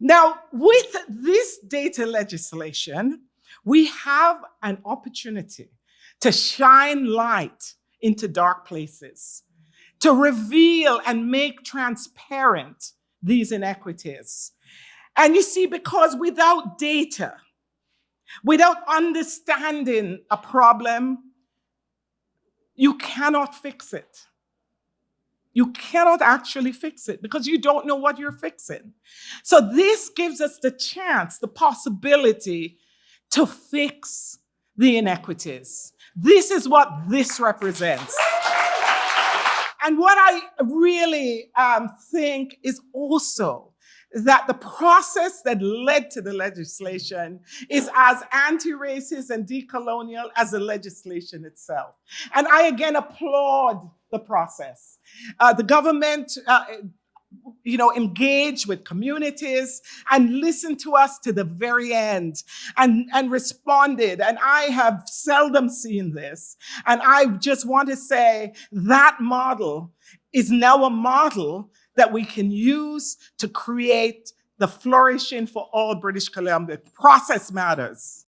Now, with this data legislation, we have an opportunity to shine light into dark places, to reveal and make transparent these inequities. And you see, because without data, without understanding a problem, you cannot fix it. You cannot actually fix it because you don't know what you're fixing. So this gives us the chance, the possibility to fix the inequities. This is what this represents. And what I really um, think is also that the process that led to the legislation is as anti-racist and decolonial as the legislation itself. And I again applaud the process. Uh, the government uh, you know, engage with communities and listen to us to the very end and, and responded. And I have seldom seen this. And I just want to say that model is now a model that we can use to create the flourishing for all British Columbia. Process matters.